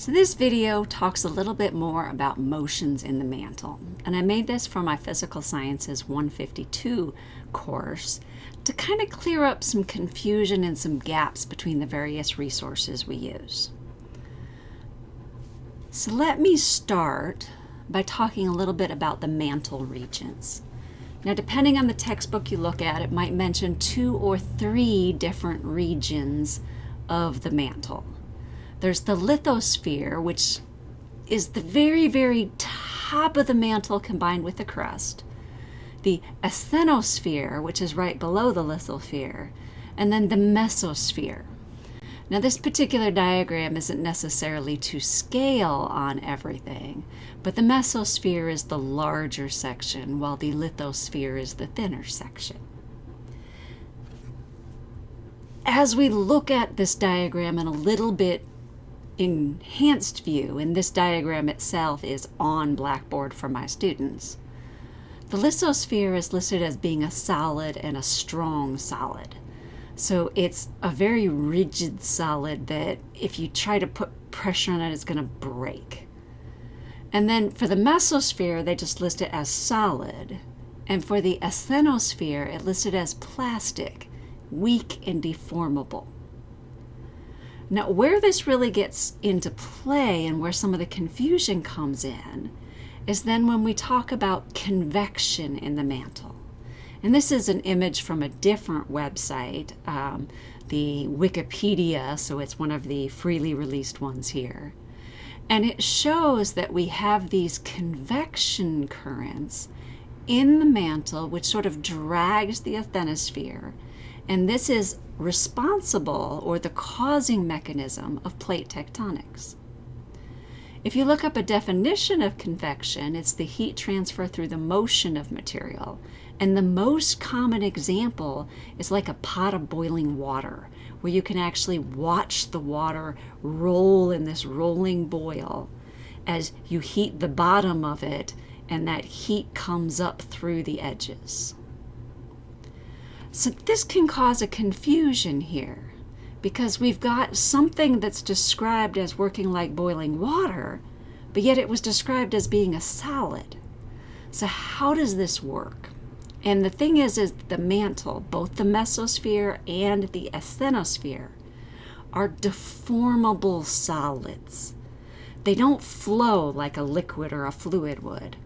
So this video talks a little bit more about motions in the mantle. And I made this for my Physical Sciences 152 course to kind of clear up some confusion and some gaps between the various resources we use. So let me start by talking a little bit about the mantle regions. Now, depending on the textbook you look at, it might mention two or three different regions of the mantle. There's the lithosphere, which is the very, very top of the mantle combined with the crust. The asthenosphere, which is right below the lithosphere. And then the mesosphere. Now this particular diagram isn't necessarily to scale on everything, but the mesosphere is the larger section while the lithosphere is the thinner section. As we look at this diagram in a little bit enhanced view, and this diagram itself is on Blackboard for my students. The lithosphere is listed as being a solid and a strong solid. So it's a very rigid solid that if you try to put pressure on it, it's going to break. And then for the mesosphere, they just list it as solid. And for the asthenosphere, it listed as plastic, weak and deformable. Now, where this really gets into play and where some of the confusion comes in is then when we talk about convection in the mantle. And this is an image from a different website, um, the Wikipedia, so it's one of the freely released ones here. And it shows that we have these convection currents in the mantle, which sort of drags the asthenosphere. And this is responsible or the causing mechanism of plate tectonics. If you look up a definition of convection, it's the heat transfer through the motion of material. And the most common example is like a pot of boiling water, where you can actually watch the water roll in this rolling boil as you heat the bottom of it and that heat comes up through the edges. So this can cause a confusion here because we've got something that's described as working like boiling water, but yet it was described as being a solid. So how does this work? And the thing is, is the mantle, both the mesosphere and the asthenosphere, are deformable solids. They don't flow like a liquid or a fluid would,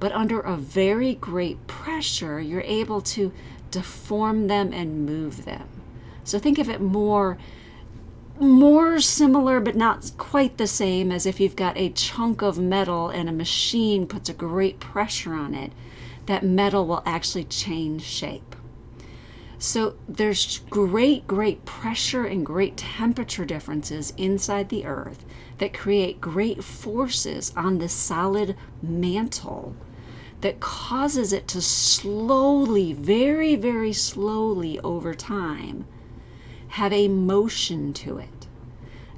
but under a very great pressure, you're able to deform them and move them. So think of it more more similar but not quite the same as if you've got a chunk of metal and a machine puts a great pressure on it that metal will actually change shape so there's great great pressure and great temperature differences inside the earth that create great forces on the solid mantle that causes it to slowly, very, very slowly over time, have a motion to it.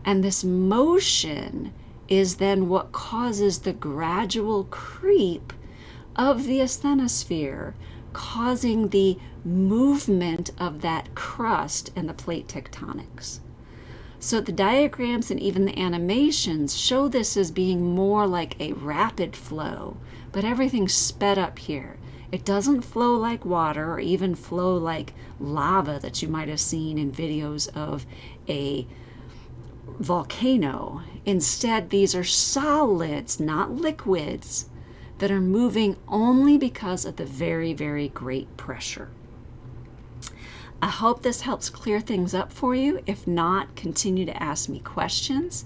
And this motion is then what causes the gradual creep of the asthenosphere, causing the movement of that crust and the plate tectonics. So the diagrams and even the animations show this as being more like a rapid flow, but everything's sped up here. It doesn't flow like water or even flow like lava that you might have seen in videos of a volcano. Instead, these are solids, not liquids, that are moving only because of the very, very great pressure. I hope this helps clear things up for you. If not, continue to ask me questions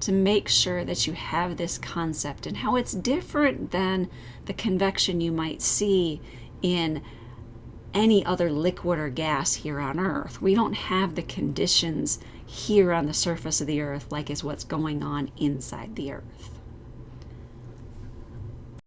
to make sure that you have this concept and how it's different than the convection you might see in any other liquid or gas here on Earth. We don't have the conditions here on the surface of the Earth like is what's going on inside the Earth.